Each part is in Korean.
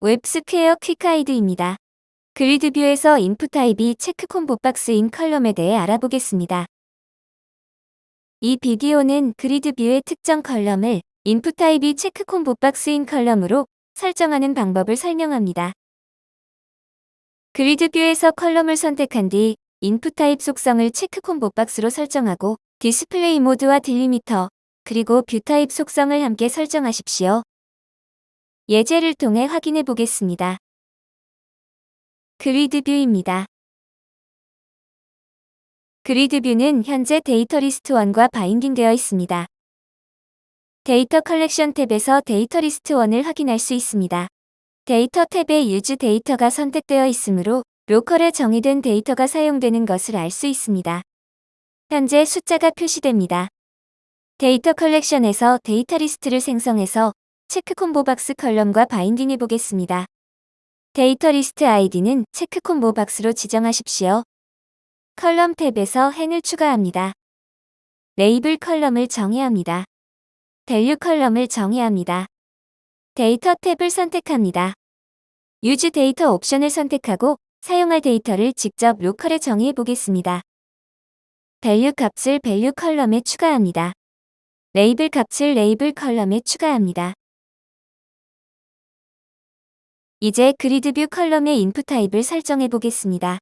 웹스퀘어 quick guide입니다. 그리드뷰에서 인풋 타입이 체크 콤보 박스인 컬럼에 대해 알아보겠습니다. 이 비디오는 그리드뷰의 특정 컬럼을 인풋 타입이 체크 콤보 박스인 컬럼으로 설정하는 방법을 설명합니다. 그리드뷰에서 컬럼을 선택한 뒤 인풋 타입 속성을 체크 콤보 박스로 설정하고 display mode와 delimiter 그리고 view type 속성을 함께 설정하십시오. 예제를 통해 확인해 보겠습니다. grid view입니다. grid view는 현재 data list 1과 binding되어 있습니다. data collection 탭에서 data list 1을 확인할 수 있습니다. 데이터 탭에 use data가 선택되어 있으므로 local에 정의된 데이터가 사용되는 것을 알 수 있습니다. 현재 숫자가 표시됩니다. data collection에서 data list를 생성해서 check combo box column과 binding해 보겠습니다. data list 아이디는 check combo box로 지정하십시오. column 탭에서 행을 추가합니다. label column을 정의합니다. value column을 정의합니다. 데이터 탭을 선택합니다. use data 옵션을 선택하고 사용할 데이터를 직접 local에 정의해 보겠습니다. value 값을 value column에 추가합니다. 레이블 값을 label column에 추가합니다. 이제 grid view column의 input type을 설정해 보겠습니다.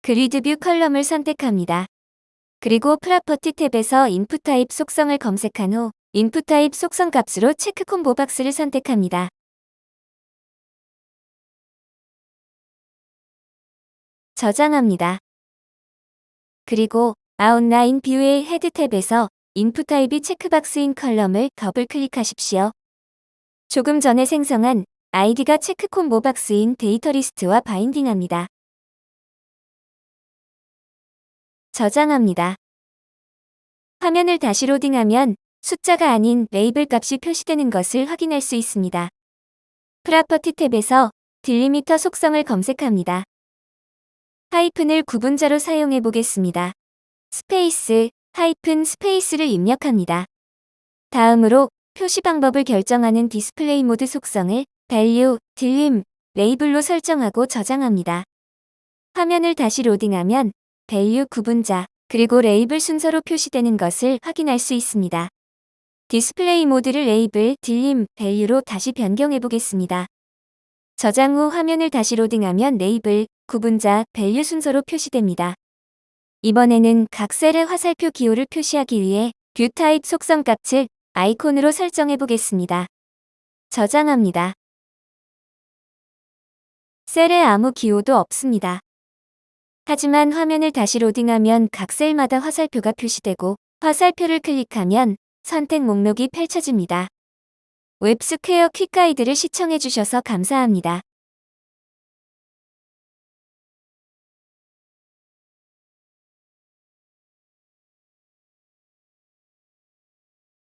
grid view column을 선택합니다. 그리고 property 탭에서 input type 속성을 검색한 후 input type 속성 값으로 check combo box를 선택합니다. 저장합니다. 그리고 아웃라인 뷰의 헤드 탭에서 인풋 타입이 체크박스인 컬럼을 더블 클릭하십시오. 조금 전에 생성한 아이디가 check combo box인 data list와 binding합니다. 저장합니다. 화면을 다시 로딩하면 숫자가 아닌 레이블 값이 표시되는 것을 확인할 수 있습니다. property 탭에서 delimiter 속성을 검색합니다. 하이픈을 구분자로 사용해 보겠습니다. space, 하이픈 space를 입력합니다. 다음으로 표시 방법을 결정하는 display mode 속성을 value, delim, label로 설정하고 저장합니다. 화면을 다시 로딩하면 value 구분자, 그리고 레이블 순서로 표시되는 것을 확인할 수 있습니다. display mode를 label, delim, value로 다시 변경해 보겠습니다. 저장 후 화면을 다시 로딩하면 레이블, 구분자, value 순서로 표시됩니다. 이번에는 각 셀의 화살표 기호를 표시하기 위해 view type 속성 값을 아이콘으로 설정해 보겠습니다. 저장합니다. 셀에 아무 기호도 없습니다. 하지만 화면을 다시 로딩하면 각 셀마다 화살표가 표시되고 화살표를 클릭하면 선택 목록이 펼쳐집니다. 웹스퀘어 퀵가이드를 시청해주셔서 감사합니다.